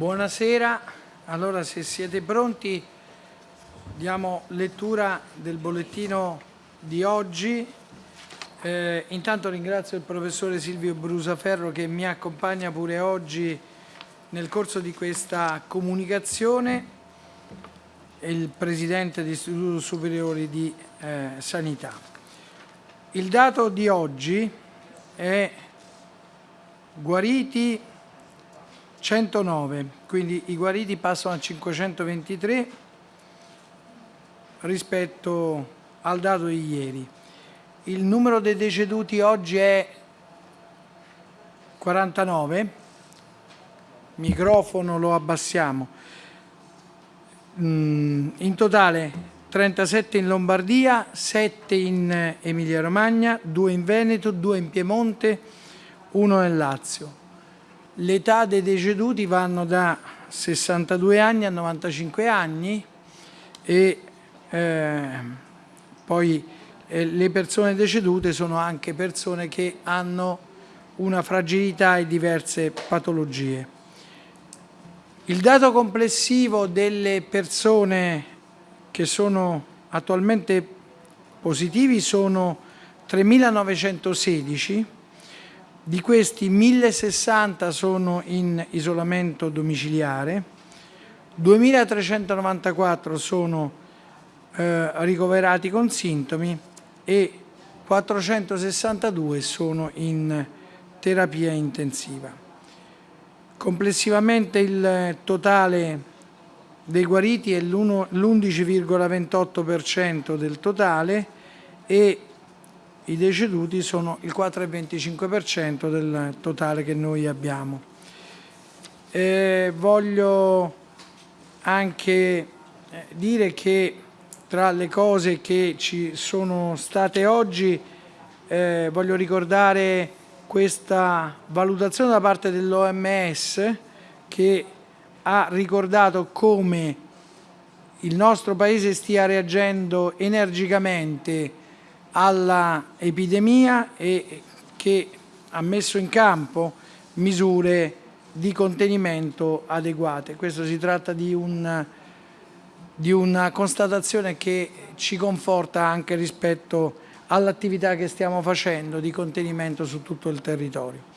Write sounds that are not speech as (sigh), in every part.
Buonasera, allora se siete pronti diamo lettura del bollettino di oggi. Eh, intanto ringrazio il professore Silvio Brusaferro che mi accompagna pure oggi nel corso di questa comunicazione il presidente dell'Istituto Superiore di eh, Sanità. Il dato di oggi è guariti 109, quindi i guariti passano a 523 rispetto al dato di ieri. Il numero dei deceduti oggi è 49, microfono lo abbassiamo, mm, in totale 37 in Lombardia, 7 in Emilia Romagna, 2 in Veneto, 2 in Piemonte, 1 nel Lazio. L'età dei deceduti vanno da 62 anni a 95 anni e eh, poi eh, le persone decedute sono anche persone che hanno una fragilità e diverse patologie. Il dato complessivo delle persone che sono attualmente positivi sono 3.916 di questi 1060 sono in isolamento domiciliare, 2394 sono eh, ricoverati con sintomi e 462 sono in terapia intensiva. Complessivamente il totale dei guariti è l'11,28% del totale e i deceduti sono il 4,25% del totale che noi abbiamo. Eh, voglio anche eh, dire che tra le cose che ci sono state oggi eh, voglio ricordare questa valutazione da parte dell'OMS che ha ricordato come il nostro Paese stia reagendo energicamente all'epidemia e che ha messo in campo misure di contenimento adeguate. Questo si tratta di, un, di una constatazione che ci conforta anche rispetto all'attività che stiamo facendo di contenimento su tutto il territorio.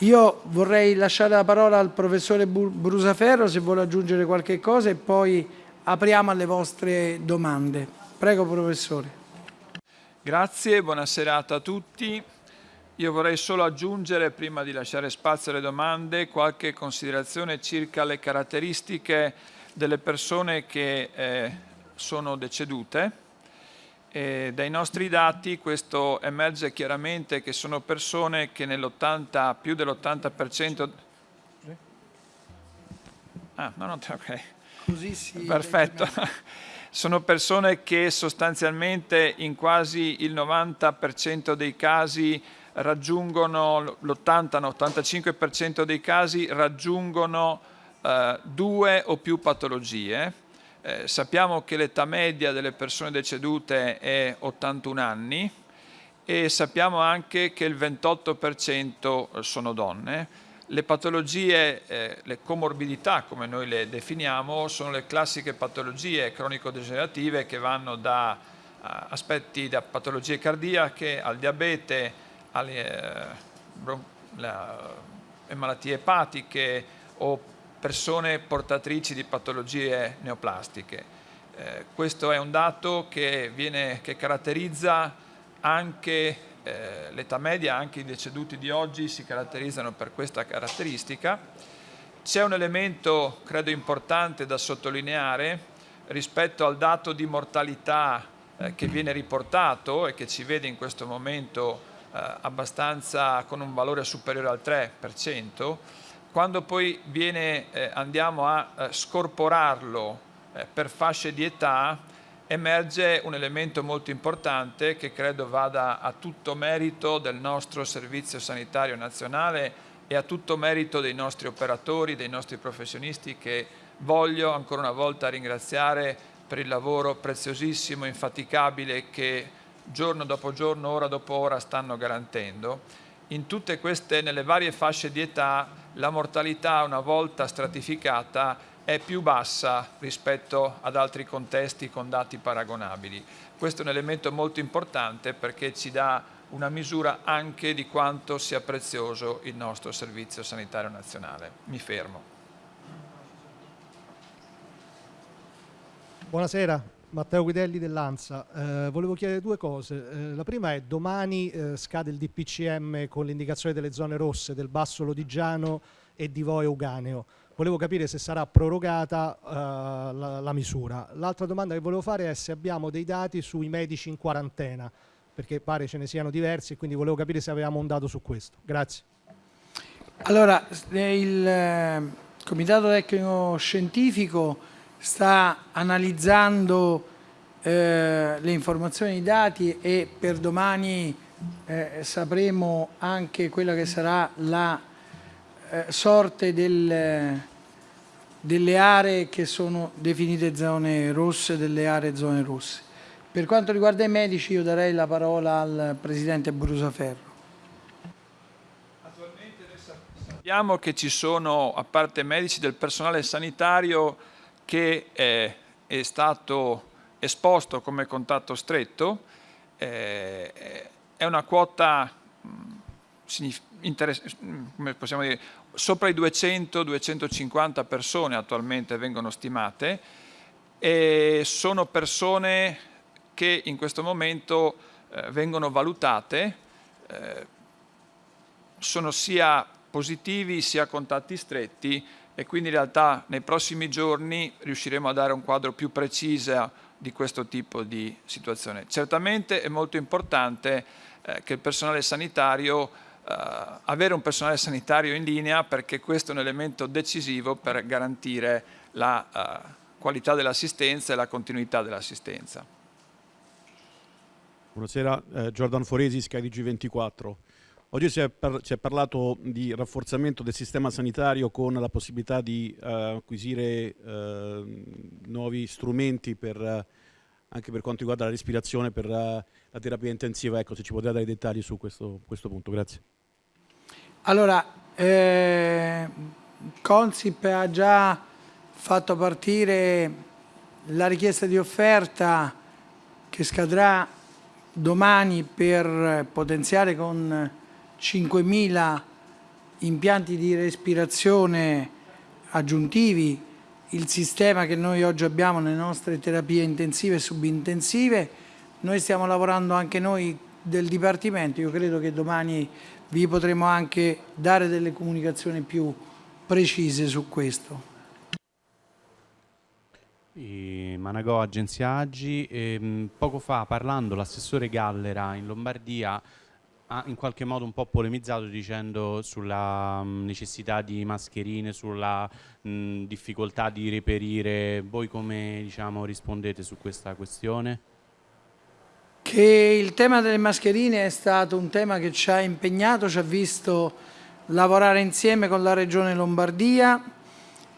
Io vorrei lasciare la parola al professore Brusaferro se vuole aggiungere qualche cosa e poi apriamo alle vostre domande. Prego professore. Grazie, buona serata a tutti. Io vorrei solo aggiungere, prima di lasciare spazio alle domande, qualche considerazione circa le caratteristiche delle persone che eh, sono decedute. E dai nostri dati questo emerge chiaramente che sono persone che nell'80, più dell'80%... Ah, no, no, ok. Così sì. Perfetto (laughs) sono persone che sostanzialmente in quasi il 90% dei casi raggiungono, l'80-85% dei casi raggiungono eh, due o più patologie. Eh, sappiamo che l'età media delle persone decedute è 81 anni e sappiamo anche che il 28% sono donne. Le patologie, eh, le comorbidità come noi le definiamo, sono le classiche patologie cronico-degenerative che vanno da uh, aspetti da patologie cardiache al diabete, alle eh, malattie epatiche o persone portatrici di patologie neoplastiche. Eh, questo è un dato che, viene, che caratterizza anche eh, l'età media, anche i deceduti di oggi si caratterizzano per questa caratteristica. C'è un elemento, credo, importante da sottolineare rispetto al dato di mortalità eh, che viene riportato e che ci vede in questo momento eh, abbastanza con un valore superiore al 3%, quando poi viene, eh, andiamo a eh, scorporarlo eh, per fasce di età, emerge un elemento molto importante che credo vada a tutto merito del nostro Servizio Sanitario Nazionale e a tutto merito dei nostri operatori, dei nostri professionisti che voglio ancora una volta ringraziare per il lavoro preziosissimo, infaticabile che giorno dopo giorno, ora dopo ora stanno garantendo. In tutte queste, nelle varie fasce di età, la mortalità una volta stratificata è più bassa rispetto ad altri contesti con dati paragonabili. Questo è un elemento molto importante perché ci dà una misura anche di quanto sia prezioso il nostro Servizio Sanitario Nazionale. Mi fermo. Buonasera, Matteo Guidelli dell'ANSA. Eh, volevo chiedere due cose. Eh, la prima è domani eh, scade il DPCM con l'indicazione delle zone rosse del Basso Lodigiano e di Voe Uganeo. Volevo capire se sarà prorogata eh, la, la misura. L'altra domanda che volevo fare è se abbiamo dei dati sui medici in quarantena, perché pare ce ne siano diversi, quindi volevo capire se avevamo un dato su questo. Grazie. Allora, il eh, Comitato Tecnico Scientifico sta analizzando eh, le informazioni i dati e per domani eh, sapremo anche quella che sarà la sorte del, delle aree che sono definite zone rosse, delle aree zone rosse. Per quanto riguarda i medici io darei la parola al Presidente Brusaferro. Attualmente sappiamo che ci sono, a parte medici, del personale sanitario che eh, è stato esposto come contatto stretto, eh, è una quota dire, sopra i 200-250 persone attualmente vengono stimate e sono persone che in questo momento eh, vengono valutate, eh, sono sia positivi sia contatti stretti e quindi in realtà nei prossimi giorni riusciremo a dare un quadro più preciso di questo tipo di situazione. Certamente è molto importante eh, che il personale sanitario, avere un personale sanitario in linea perché questo è un elemento decisivo per garantire la eh, qualità dell'assistenza e la continuità dell'assistenza. Buonasera, eh, Giordano Foresi, SkyDG 24. Oggi si è, par si è, parlato di rafforzamento del sistema sanitario con la possibilità di uh, acquisire uh, nuovi strumenti per, uh, anche per quanto riguarda la respirazione, per la terapia intensiva. Ecco, se ci potete dare dettagli su questo, questo punto. Grazie. Allora, eh, Consip ha già fatto partire la richiesta di offerta che scadrà domani per potenziare con 5.000 impianti di respirazione aggiuntivi, il sistema che noi oggi abbiamo nelle nostre terapie intensive e subintensive, noi stiamo lavorando anche noi del Dipartimento, io credo che domani vi potremo anche dare delle comunicazioni più precise su questo. Managò, Agenzia Agi, ehm, poco fa parlando l'assessore Gallera in Lombardia ha in qualche modo un po' polemizzato dicendo sulla mh, necessità di mascherine, sulla mh, difficoltà di reperire. Voi come diciamo, rispondete su questa questione? Che il tema delle mascherine è stato un tema che ci ha impegnato, ci ha visto lavorare insieme con la Regione Lombardia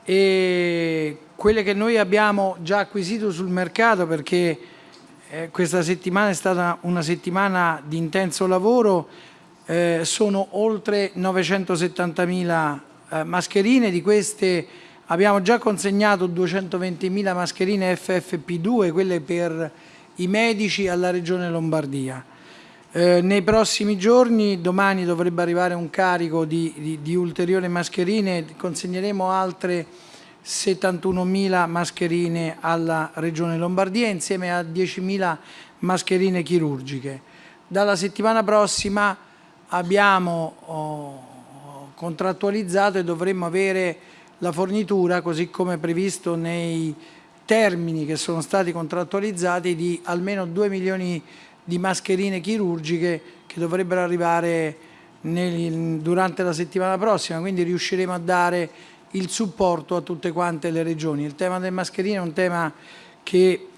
e quelle che noi abbiamo già acquisito sul mercato perché eh, questa settimana è stata una settimana di intenso lavoro, eh, sono oltre 970.000 eh, mascherine, di queste abbiamo già consegnato 220.000 mascherine FFP2, quelle per i medici alla Regione Lombardia. Eh, nei prossimi giorni, domani dovrebbe arrivare un carico di, di, di ulteriori mascherine, consegneremo altre 71.000 mascherine alla Regione Lombardia insieme a 10.000 mascherine chirurgiche. Dalla settimana prossima abbiamo oh, contrattualizzato e dovremmo avere la fornitura, così come previsto nei termini che sono stati contrattualizzati, di almeno 2 milioni di mascherine chirurgiche che dovrebbero arrivare nel, durante la settimana prossima, quindi riusciremo a dare il supporto a tutte quante le regioni. Il tema del mascherino è un tema che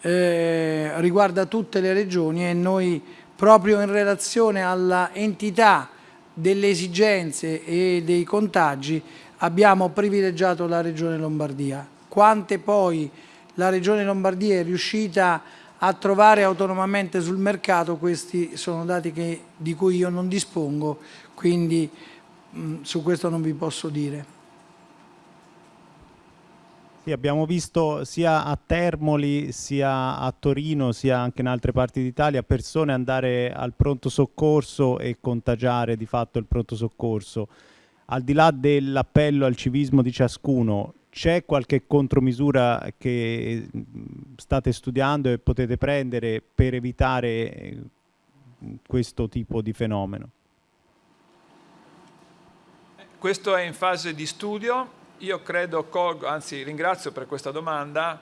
eh, riguarda tutte le regioni e noi proprio in relazione alla entità delle esigenze e dei contagi abbiamo privilegiato la Regione Lombardia. Quante poi la Regione Lombardia è riuscita a trovare autonomamente sul mercato, questi sono dati che, di cui io non dispongo, quindi mh, su questo non vi posso dire. Sì, abbiamo visto sia a Termoli, sia a Torino, sia anche in altre parti d'Italia persone andare al pronto soccorso e contagiare di fatto il pronto soccorso. Al di là dell'appello al civismo di ciascuno, c'è qualche contromisura che state studiando e potete prendere per evitare questo tipo di fenomeno? Questo è in fase di studio, io credo, colgo, anzi ringrazio per questa domanda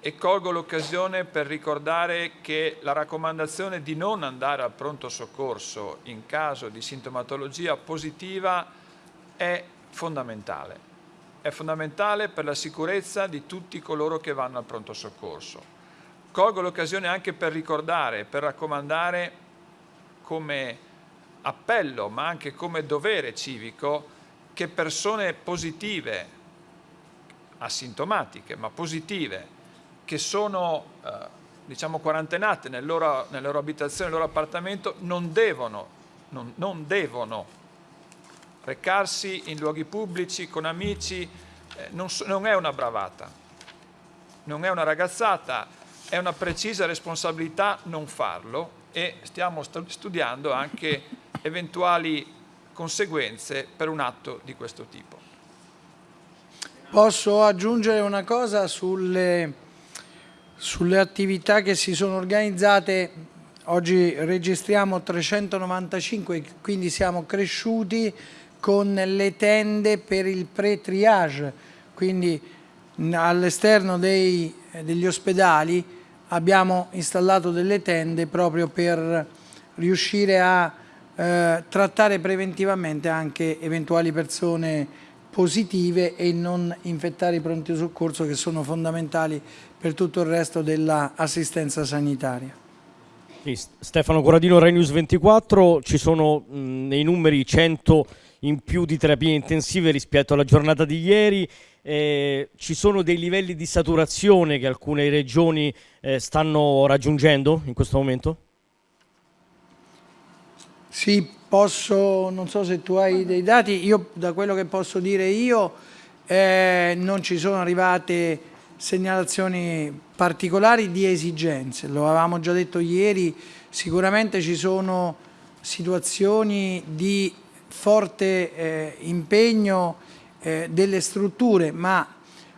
e colgo l'occasione per ricordare che la raccomandazione di non andare al pronto soccorso in caso di sintomatologia positiva è fondamentale. È fondamentale per la sicurezza di tutti coloro che vanno al pronto soccorso. Colgo l'occasione anche per ricordare, per raccomandare come appello ma anche come dovere civico che persone positive, asintomatiche ma positive, che sono eh, diciamo quarantenate nel loro, nella loro abitazione, nel loro appartamento, non devono, non, non devono recarsi in luoghi pubblici con amici, eh, non, non è una bravata, non è una ragazzata, è una precisa responsabilità non farlo e stiamo studiando anche (laughs) eventuali conseguenze per un atto di questo tipo. Posso aggiungere una cosa sulle, sulle attività che si sono organizzate. Oggi registriamo 395, quindi siamo cresciuti con le tende per il pre-triage, quindi all'esterno degli ospedali abbiamo installato delle tende proprio per riuscire a eh, trattare preventivamente anche eventuali persone positive e non infettare i pronti soccorso che sono fondamentali per tutto il resto dell'assistenza sanitaria. Stefano Corradino, Rai News 24, ci sono mh, nei numeri 100 in più di terapie intensive rispetto alla giornata di ieri, eh, ci sono dei livelli di saturazione che alcune regioni eh, stanno raggiungendo in questo momento? Sì, posso, non so se tu hai dei dati, io da quello che posso dire io eh, non ci sono arrivate segnalazioni particolari di esigenze, lo avevamo già detto ieri, sicuramente ci sono situazioni di forte eh, impegno eh, delle strutture, ma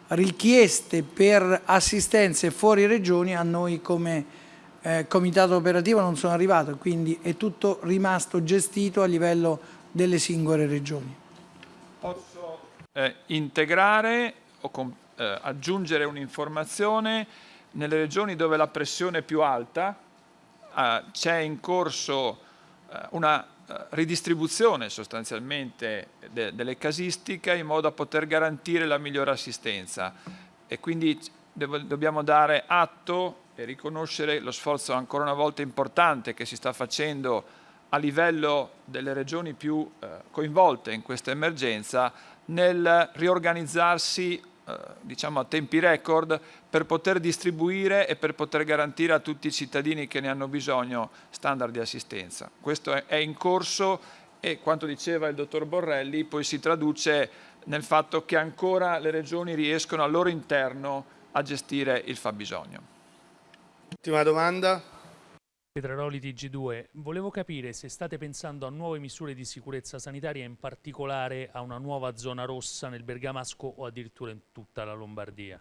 richieste per assistenze fuori regioni a noi come eh, comitato operativo non sono arrivato, quindi è tutto rimasto gestito a livello delle singole regioni. Posso eh, integrare o eh, aggiungere un'informazione nelle regioni dove la pressione è più alta eh, c'è in corso una ridistribuzione sostanzialmente de delle casistiche in modo da poter garantire la migliore assistenza. E quindi dobbiamo dare atto e riconoscere lo sforzo ancora una volta importante che si sta facendo a livello delle regioni più eh, coinvolte in questa emergenza nel riorganizzarsi eh, diciamo a tempi record per poter distribuire e per poter garantire a tutti i cittadini che ne hanno bisogno standard di assistenza. Questo è, è in corso e quanto diceva il dottor Borrelli poi si traduce nel fatto che ancora le regioni riescono al loro interno a gestire il fabbisogno. Ultima domanda. Petraroli TG2, volevo capire se state pensando a nuove misure di sicurezza sanitaria, in particolare a una nuova zona rossa nel Bergamasco o addirittura in tutta la Lombardia.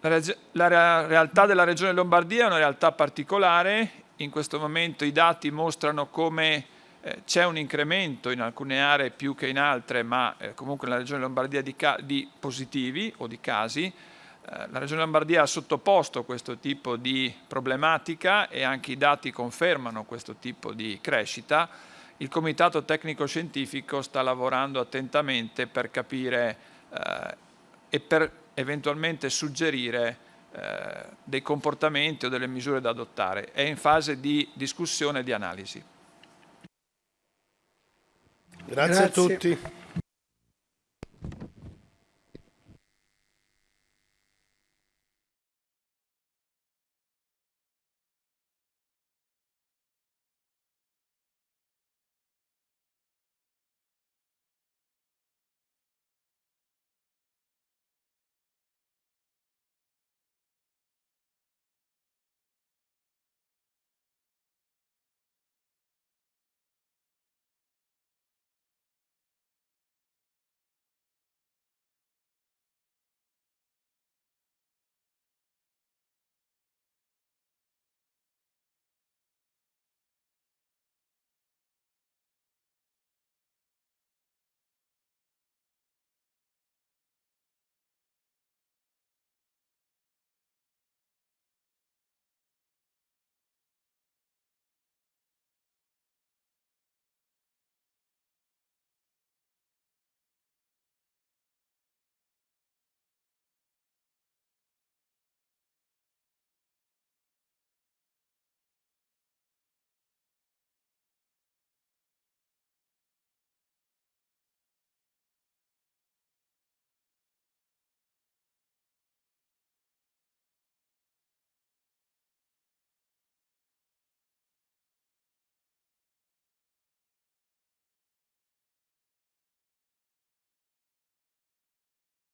La, la realtà della regione Lombardia è una realtà particolare, in questo momento i dati mostrano come eh, c'è un incremento in alcune aree più che in altre, ma eh, comunque nella regione Lombardia di, di positivi o di casi, la Regione Lombardia ha sottoposto questo tipo di problematica e anche i dati confermano questo tipo di crescita. Il Comitato Tecnico Scientifico sta lavorando attentamente per capire eh, e per eventualmente suggerire eh, dei comportamenti o delle misure da adottare. È in fase di discussione e di analisi. Grazie, Grazie. a tutti.